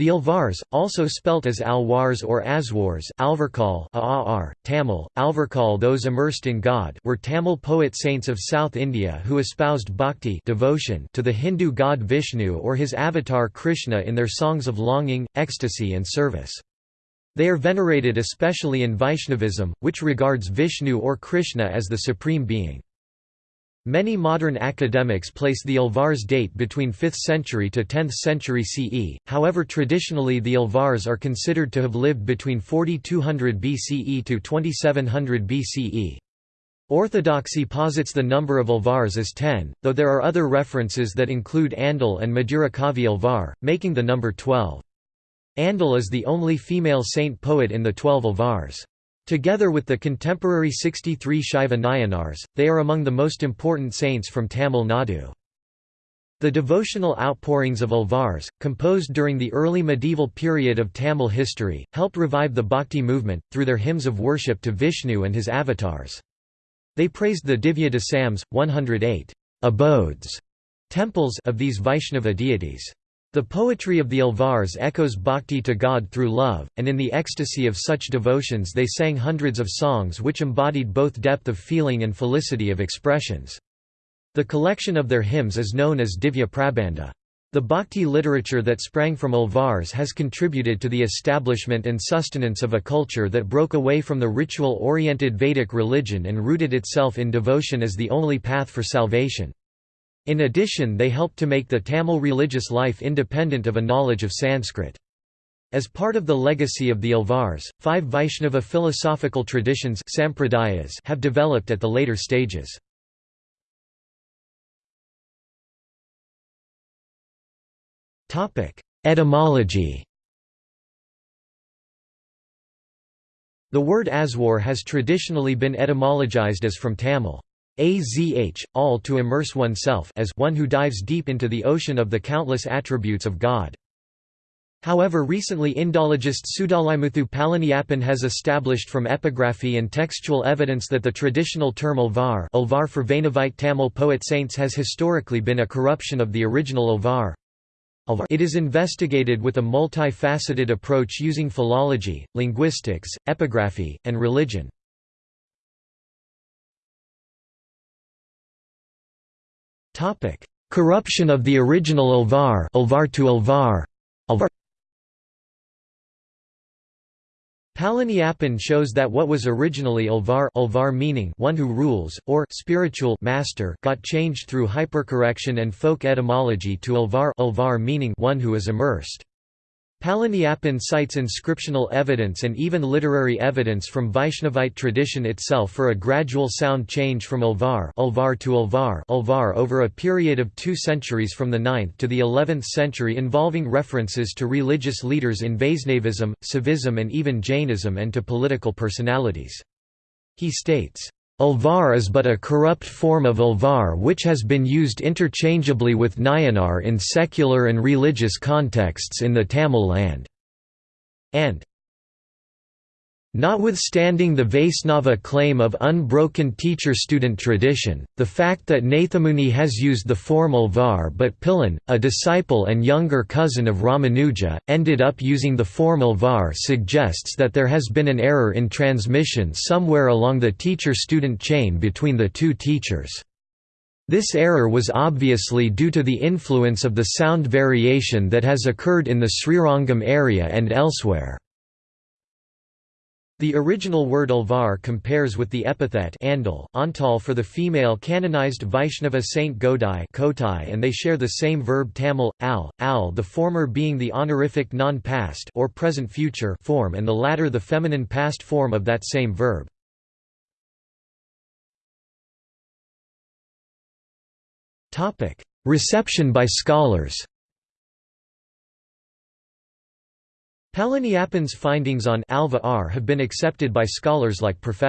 The Alvars, also spelt as Alwars or Aswars Alvarkal Aar, Tamil, Alvarkal those immersed in God were Tamil poet saints of South India who espoused bhakti devotion to the Hindu god Vishnu or his avatar Krishna in their songs of longing, ecstasy and service. They are venerated especially in Vaishnavism, which regards Vishnu or Krishna as the supreme being. Many modern academics place the Alvars date between 5th century to 10th century CE, however traditionally the Alvars are considered to have lived between 4200 BCE to 2700 BCE. Orthodoxy posits the number of Alvars as 10, though there are other references that include Andal and Madurakavi Alvar, making the number 12. Andal is the only female saint poet in the twelve Alvars. Together with the contemporary 63 Shaiva Nayanars, they are among the most important saints from Tamil Nadu. The devotional outpourings of Alvars, composed during the early medieval period of Tamil history, helped revive the Bhakti movement, through their hymns of worship to Vishnu and his avatars. They praised the Divya Desams, 108 abodes, temples of these Vaishnava deities. The poetry of the Alvars echoes bhakti to God through love, and in the ecstasy of such devotions they sang hundreds of songs which embodied both depth of feeling and felicity of expressions. The collection of their hymns is known as Divya Prabandha. The bhakti literature that sprang from Alvars has contributed to the establishment and sustenance of a culture that broke away from the ritual-oriented Vedic religion and rooted itself in devotion as the only path for salvation. In addition they helped to make the Tamil religious life independent of a knowledge of Sanskrit. As part of the legacy of the Alvars, five Vaishnava philosophical traditions have developed at the later stages. Etymology The word Aswar has traditionally been etymologized as from Tamil. Azh, all to immerse oneself as one who dives deep into the ocean of the countless attributes of God. However recently Indologist Sudalaimuthu Palaniappan has established from epigraphy and textual evidence that the traditional term Alvar, Alvar for Vainavite Tamil poet saints has historically been a corruption of the original Alvar. It is investigated with a multifaceted approach using philology, linguistics, epigraphy, and religion. Corruption of the original Alvar, Alvar to. Alvar. Palaniappan shows that what was originally Alvar, Alvar meaning one who rules or spiritual master got changed through hypercorrection and folk etymology to Alvar, Alvar meaning one who is immersed. Palaniappan cites inscriptional evidence and even literary evidence from Vaishnavite tradition itself for a gradual sound change from Alvar, Alvar to Alvar, Alvar over a period of two centuries from the 9th to the 11th century involving references to religious leaders in Vaisnavism, Saivism and even Jainism and to political personalities. He states, Alvar is but a corrupt form of Alvar which has been used interchangeably with Nayanar in secular and religious contexts in the Tamil land. And Notwithstanding the Vaisnava claim of unbroken teacher-student tradition, the fact that Nathamuni has used the formal var but Pillan, a disciple and younger cousin of Ramanuja, ended up using the formal var suggests that there has been an error in transmission somewhere along the teacher-student chain between the two teachers. This error was obviously due to the influence of the sound variation that has occurred in the Srirangam area and elsewhere. The original word alvar compares with the epithet andal antal for the female canonized Vaishnava saint Godai Kotai and they share the same verb Tamil, al, al the former being the honorific non-past or present-future form and the latter the feminine past form of that same verb. Reception by scholars Palaniappan's findings on Alvar have been accepted by scholars like Prof.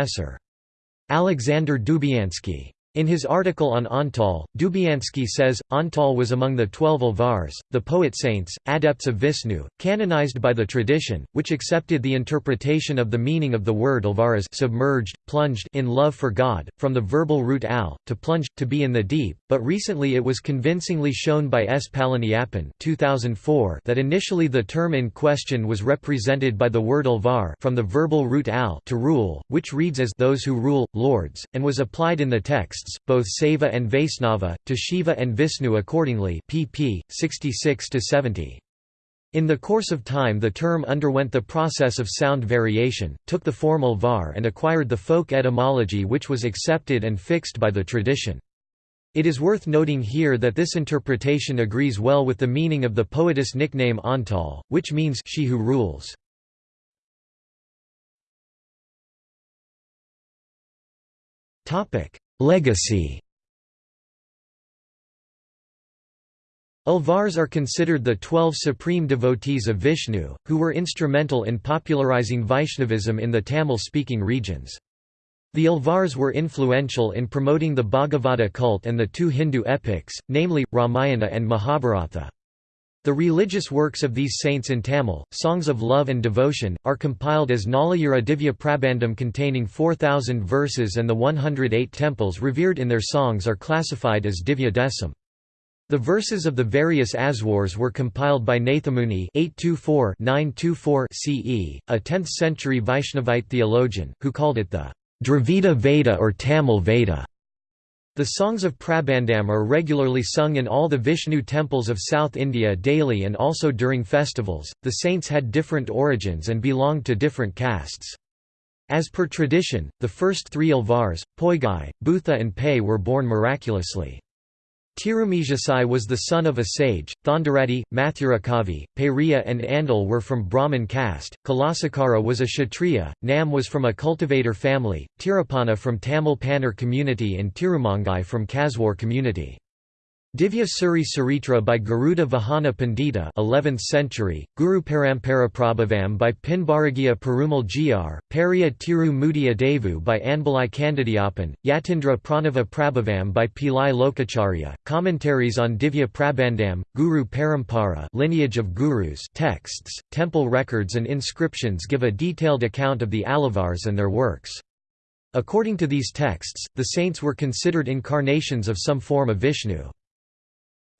Alexander Dubiansky. In his article on Antal, Dubiansky says, Antal was among the twelve Alvars, the poet saints, adepts of Vishnu, canonized by the tradition, which accepted the interpretation of the meaning of the word Alvar as submerged, plunged in love for God, from the verbal root al, to plunge, to be in the deep, but recently it was convincingly shown by S. Palaniappan 2004 that initially the term in question was represented by the word Alvar from the verbal root al to rule, which reads as those who rule, lords, and was applied in the text texts, both Saiva and Vaisnava, to Shiva and Vishnu accordingly pp. 66–70. In the course of time the term underwent the process of sound variation, took the formal var and acquired the folk etymology which was accepted and fixed by the tradition. It is worth noting here that this interpretation agrees well with the meaning of the poetess nickname Antal, which means she who rules. Legacy Alvars are considered the twelve supreme devotees of Vishnu, who were instrumental in popularizing Vaishnavism in the Tamil-speaking regions. The Alvars were influential in promoting the Bhagavata cult and the two Hindu epics, namely, Ramayana and Mahabharata. The religious works of these saints in Tamil, songs of love and devotion, are compiled as Nalayira Divya Prabandham containing 4,000 verses and the 108 temples revered in their songs are classified as Divya Desam. The verses of the various Aswars were compiled by Nathamuni 824 CE, a 10th-century Vaishnavite theologian, who called it the Dravida Veda or Tamil Veda. The songs of Prabandham are regularly sung in all the Vishnu temples of South India daily and also during festivals. The saints had different origins and belonged to different castes. As per tradition, the first three Alvars, Poigai, Bhutha and Pei were born miraculously. Tirumijasai was the son of a sage, Thondaradi, Mathurakavi, Periya and Andal were from Brahmin caste, Kulasekara was a Kshatriya, Nam was from a cultivator family, Tirupana from Tamil Pannar community and Tirumangai from Kaswar community. Divya Suri Saritra by Garuda Vahana Pandita 11th century, Guru Parampara Prabhavam by Pinbaragiya Perumal Gr, Pariya Tiru Mudiya Devu by Anbalai Kandadiappan, Yatindra Pranava Prabhavam by Pillai Lokacharya, commentaries on Divya Prabandham, Guru Parampara lineage of gurus texts, temple records and inscriptions give a detailed account of the Alvars and their works. According to these texts, the saints were considered incarnations of some form of Vishnu.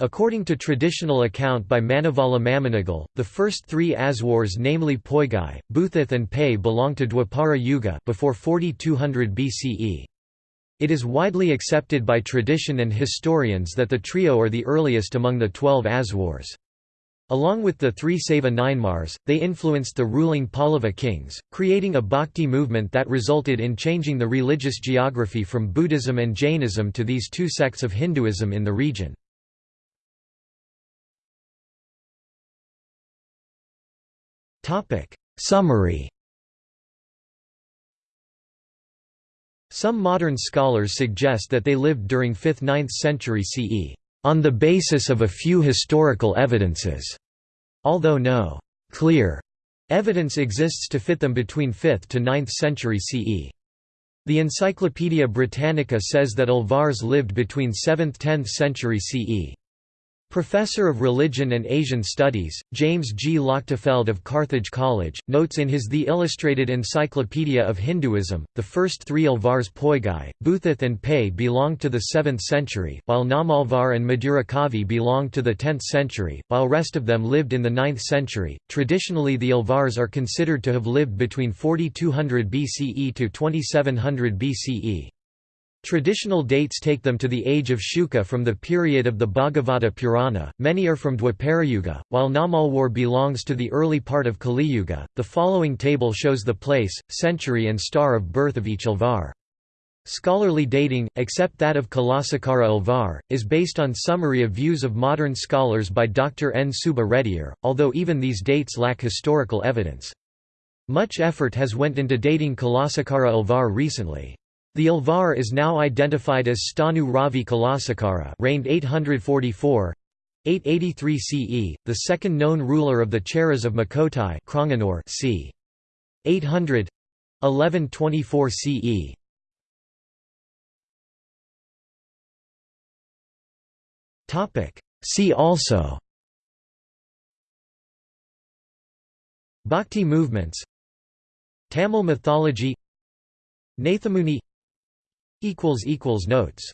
According to traditional account by Manavala Mamunigal, the first three Aswars namely Poigai, Bhuthith and Pei belong to Dwapara Yuga before 4200 BCE. It is widely accepted by tradition and historians that the trio are the earliest among the twelve Aswars. Along with the three Saiva Nayanmars, they influenced the ruling Pallava kings, creating a bhakti movement that resulted in changing the religious geography from Buddhism and Jainism to these two sects of Hinduism in the region. Summary Some modern scholars suggest that they lived during 5th–9th century CE, on the basis of a few historical evidences, although no clear evidence exists to fit them between 5th to 9th century CE. The Encyclopaedia Britannica says that Alvars lived between 7th–10th century CE. Professor of Religion and Asian Studies, James G. Lochtefeld of Carthage College, notes in his The Illustrated Encyclopedia of Hinduism, the first three Alvars Poigai, Bhuthith and Pei belonged to the 7th century, while Namalvar and Madhurakavi belonged to the 10th century, while rest of them lived in the 9th century. Traditionally the Alvars are considered to have lived between 4200 BCE to 2700 BCE. Traditional dates take them to the age of Shuka from the period of the Bhagavata Purana, many are from Dwaparayuga, while Namalwar belongs to the early part of Kaliyuga. The following table shows the place, century and star of birth of each Alvar. Scholarly dating, except that of Kulasekara Alvar, is based on summary of views of modern scholars by Dr. N. Subba Reddyar, although even these dates lack historical evidence. Much effort has went into dating Kulasekara Alvar recently. The Alvar is now identified as Stanu Ravi Kulasekara reigned 844 883 CE, the second known ruler of the Cheras of Makotai c. 800 1124 CE. Topic See also Bhakti movements Tamil mythology Nathamuni Notes